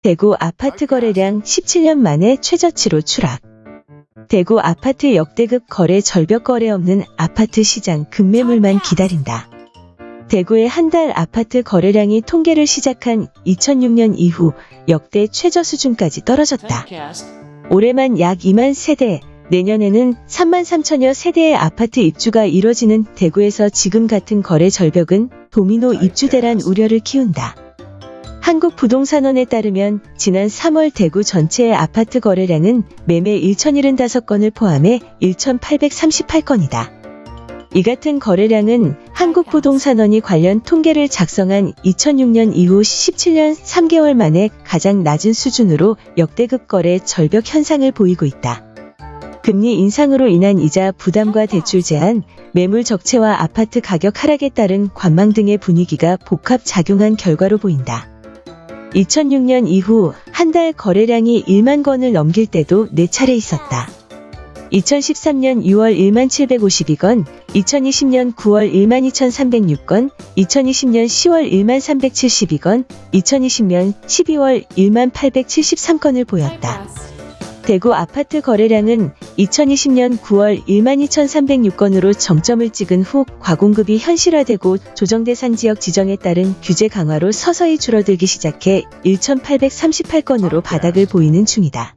대구 아파트 거래량 17년 만에 최저치로 추락. 대구 아파트 역대급 거래 절벽 거래 없는 아파트 시장 급매물만 기다린다. 대구의 한 달 아파트 거래량이 통계를 시작한 2006년 이후 역대 최저 수준까지 떨어졌다. 올해만 약 2만 세대, 내년에는 3만 3천여 세대의 아파트 입주가 이뤄지는 대구에서 지금 같은 거래 절벽은 도미노 입주 대란 우려를 키운다. 한국부동산원에 따르면 지난 3월 대구 전체의 아파트 거래량은 매매 1,075건을 포함해 1,838건이다. 이 같은 거래량은 한국부동산원이 관련 통계를 작성한 2006년 이후 17년 3개월 만에 가장 낮은 수준으로 역대급 거래 절벽 현상을 보이고 있다. 금리 인상으로 인한 이자 부담과 대출 제한, 매물 적체와 아파트 가격 하락에 따른 관망 등의 분위기가 복합 작용한 결과로 보인다. 2006년 이후 한 달 거래량이 1만 건을 넘길 때도 4차례 있었다. 2013년 6월 1만 752건, 2020년 9월 1만 2306건, 2020년 10월 1만 372건, 2020년 12월 1만 873건을 보였다. 대구 아파트 거래량은 2020년 9월 1만 2,306건으로 정점을 찍은 후 과공급이 현실화되고 조정대상 지역 지정에 따른 규제 강화로 서서히 줄어들기 시작해 1,838건으로 바닥을 보이는 중이다.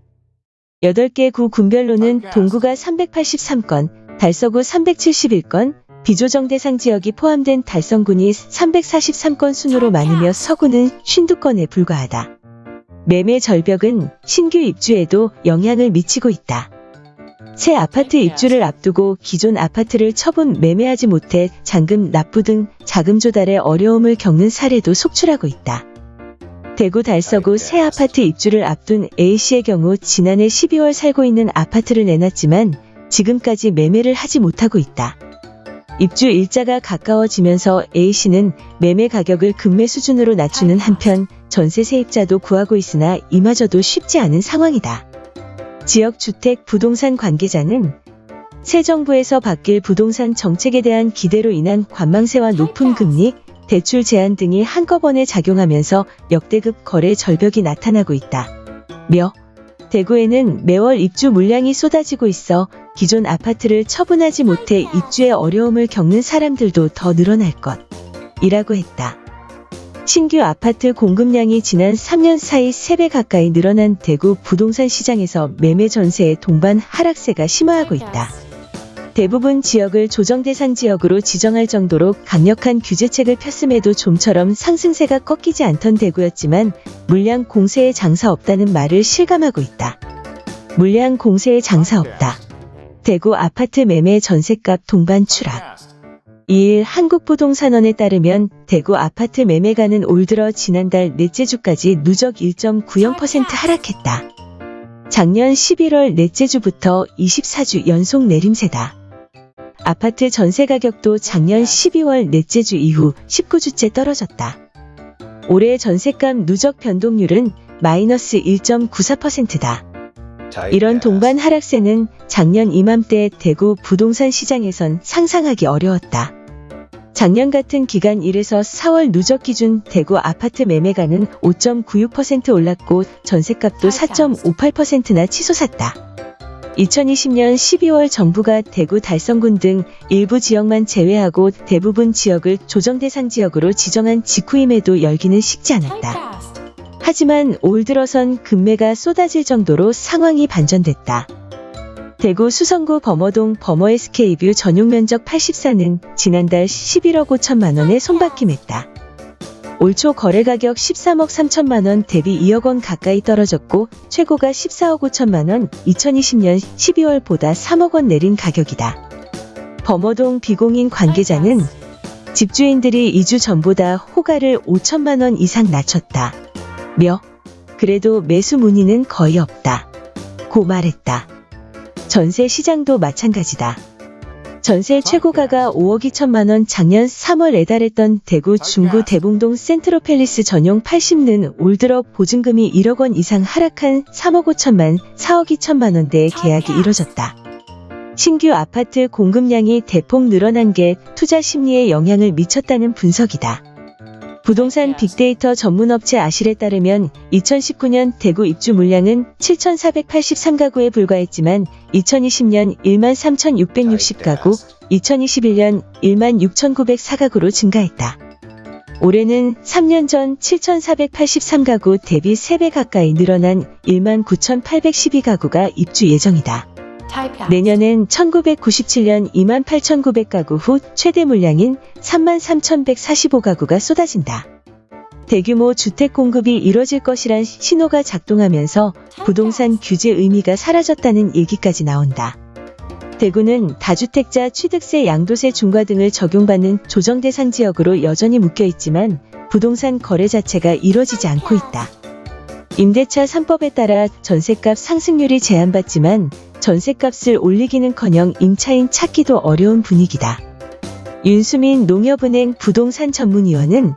8개 구 군별로는 동구가 383건, 달서구 371건, 비조정 대상 지역이 포함된 달성군이 343건 순으로 많으며 서구는 52건에 불과하다. 매매 절벽은 신규 입주에도 영향을 미치고 있다. 새 아파트 입주를 앞두고 기존 아파트를 처분 매매하지 못해 잔금 납부 등 자금 조달에 어려움을 겪는 사례도 속출하고 있다. 대구 달서구 새 아파트 입주를 앞둔 A씨의 경우 지난해 12월 살고 있는 아파트를 내놨지만 지금까지 매매를 하지 못하고 있다. 입주 일자가 가까워지면서 A씨는 매매 가격을 급매 수준으로 낮추는 한편 전세 세입자도 구하고 있으나 이마저도 쉽지 않은 상황이다. 지역 주택 부동산 관계자는 새 정부에서 바뀔 부동산 정책에 대한 기대로 인한 관망세와 높은 금리, 대출 제한 등이 한꺼번에 작용하면서 역대급 거래 절벽이 나타나고 있다. 며 대구에는 매월 입주 물량이 쏟아지고 있어 기존 아파트를 처분하지 못해 입주에 어려움을 겪는 사람들도 더 늘어날 것. 이라고 했다. 신규 아파트 공급량이 지난 3년 사이 3배 가까이 늘어난 대구 부동산 시장에서 매매 전세의 동반 하락세가 심화하고 있다. 대부분 지역을 조정 대상 지역으로 지정할 정도로 강력한 규제책을 폈음에도 좀처럼 상승세가 꺾이지 않던 대구였지만 물량 공세에 장사 없다는 말을 실감하고 있다. 물량 공세에 장사 없다. 대구 아파트 매매 전세값 동반 추락. 2일 한국부동산원에 따르면 대구 아파트 매매가는 올 들어 지난달 넷째 주까지 누적 1.90% 하락했다. 작년 11월 넷째 주부터 24주 연속 내림세다. 아파트 전세 가격도 작년 12월 넷째 주 이후 19주째 떨어졌다. 올해 전세값 누적 변동률은 마이너스 1.94%다. 이런 동반 하락세는 작년 이맘때 대구 부동산 시장에선 상상하기 어려웠다. 작년 같은 기간 1에서 4월 누적 기준 대구 아파트 매매가는 5.96% 올랐고 전세값도 4.58%나 치솟았다. 2020년 12월 정부가 대구 달성군 등 일부 지역만 제외하고 대부분 지역을 조정 대상 지역으로 지정한 직후임에도 열기는 식지 않았다. 하지만 올 들어선 급매가 쏟아질 정도로 상황이 반전됐다. 대구 수성구 범어동 범어 SK뷰 전용 면적 84는 지난달 11억 5천만 원에 손바뀜했다. 올 초 거래 가격 13억 3천만 원 대비 2억 원 가까이 떨어졌고 최고가 14억 5천만 원 2020년 12월보다 3억 원 내린 가격이다. 범어동 비공인 관계자는 집주인들이 2주 전보다 호가를 5천만 원 이상 낮췄다. 며 그래도 매수 문의는 거의 없다. 고 말했다. 전세 시장도 마찬가지다. 전세 최고가가 5억 2천만 원 작년 3월 에달했던 대구 중구 대봉동 센트로팰리스 전용 80는 올 들어 보증금이 1억 원 이상 하락한 3억 5천만 4억 2천만 원대의 계약이 이뤄졌다. 신규 아파트 공급량이 대폭 늘어난 게 투자 심리에 영향을 미쳤다는 분석이다. 부동산 빅데이터 전문업체 아실에 따르면 2019년 대구 입주 물량은 7,483가구에 불과했지만 2020년 1만 3,660가구, 2021년 1만 6,904가구로 증가했다. 올해는 3년 전 7,483가구 대비 3배 가까이 늘어난 1만 9,812가구가 입주 예정이다. 내년엔 1997년 2만 8,900가구 후 최대 물량인 3만 3,145가구가 쏟아진다. 대규모 주택 공급이 이뤄질 것이란 신호가 작동하면서 부동산 규제 의미가 사라졌다는 얘기까지 나온다. 대구는 다주택자 취득세 양도세 중과 등을 적용받는 조정 대상 지역으로 여전히 묶여 있지만 부동산 거래 자체가 이뤄지지 않고 있다. 임대차 3법에 따라 전세값 상승률이 제한받지만 전세값을 올리기는커녕 임차인 찾기도 어려운 분위기다. 윤수민 농협은행 부동산 전문위원은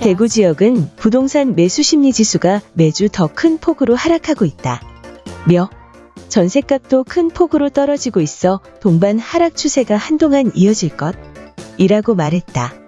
대구 지역은 부동산 매수 심리 지수가 매주 더 큰 폭으로 하락하고 있다. 며 전세값도 큰 폭으로 떨어지고 있어 동반 하락 추세가 한동안 이어질 것 이라고 말했다.